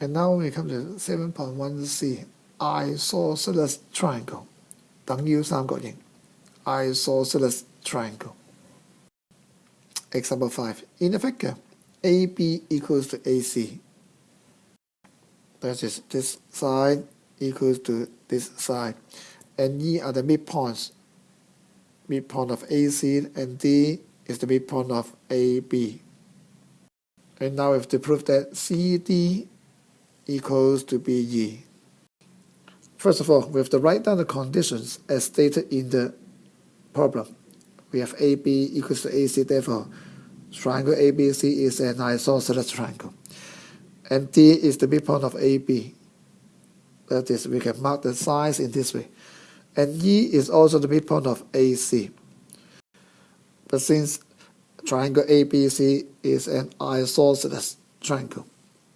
And now we come to 7.1c, isosceles triangle 等腰三角形 isosceles triangle. Example 5. In the figure, AB equals to AC. That is this side equals to this side. And E are the midpoints. Midpoint of AC and D is the midpoint of AB. And now we have to prove that CD equals to BE. First of all, we have to write down the conditions as stated in the problem. We have AB equals to AC, therefore triangle ABC is an isosceles triangle. And D is the midpoint of AB. That is, we can mark the size in this way. And E is also the midpoint of AC. But since triangle ABC is an isosceles triangle,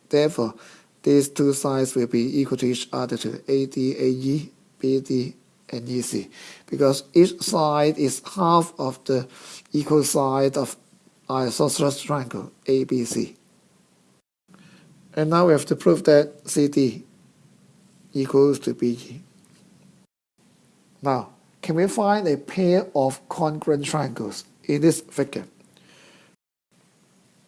therefore these two sides will be equal to each other to AD, AE, BD, and EC. Because each side is half of the equal side of isosceles triangle ABC. And now we have to prove that CD equals to BE. Now, can we find a pair of congruent triangles in this figure?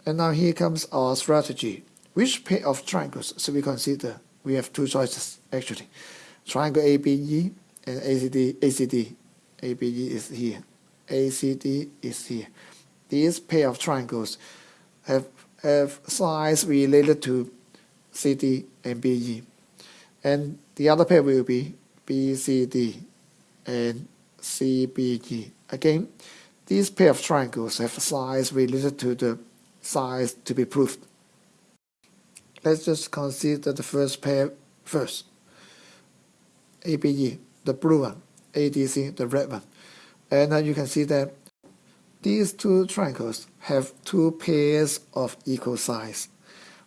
And now here comes our strategy. Which pair of triangles should we consider? We have two choices actually. Triangle ABE and ACD. ACD. ABE is here. ACD is here. These pair of triangles have have sides related to CD and BE. And the other pair will be BCD and CBE. Again, these pair of triangles have sides related to the sides to be proved. Let's just consider the first pair first. ABE, the blue one, ADC, the red one. And then you can see that these two triangles have two pairs of equal size.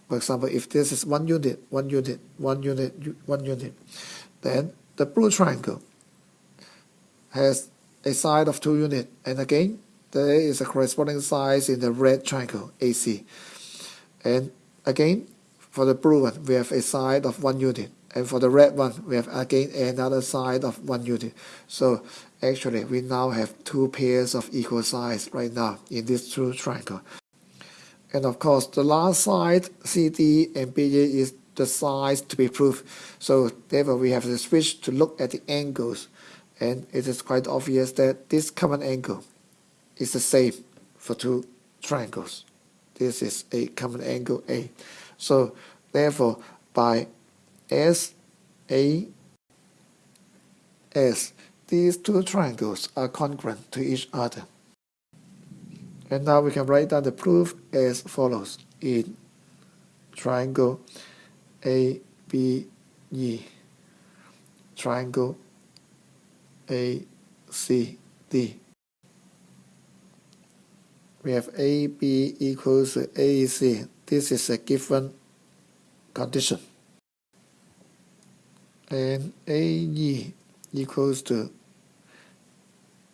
For example, if this is one unit, one unit, one unit, one unit, then the blue triangle has a side of two units, and again, there is a corresponding size in the red triangle, AC. And again, for the blue one, we have a side of one unit. And for the red one, we have again another side of one unit. So actually, we now have two pairs of equal size right now in this true triangle. And of course, the last side, CD and BE, is the size to be proved. So therefore, we have to switch to look at the angles. And it is quite obvious that this common angle is the same for two triangles. This is a common angle A. So therefore, by S, A, S, these two triangles are congruent to each other. And now we can write down the proof as follows in triangle A, B, E, triangle A, C, D. We have AB equals AC this is a given condition. And AE equals to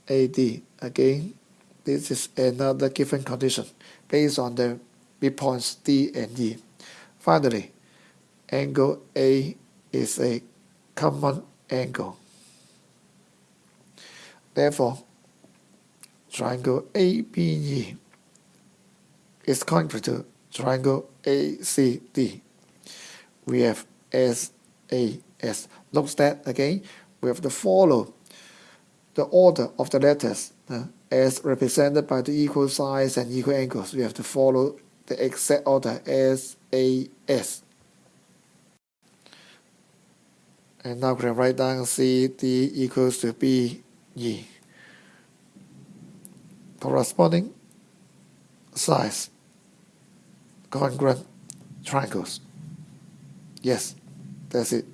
AD. Again, this is another given condition based on the midpoints D and E. Finally, angle A is a common angle. Therefore, triangle ABE is congruent to triangle ACD. We have SAS. Note that again, we have to follow the order of the letters uh, as represented by the equal size and equal angles. We have to follow the exact order SAS. And now we can write down CD equals to BE. Corresponding size congruent triangles. Yes, that's it.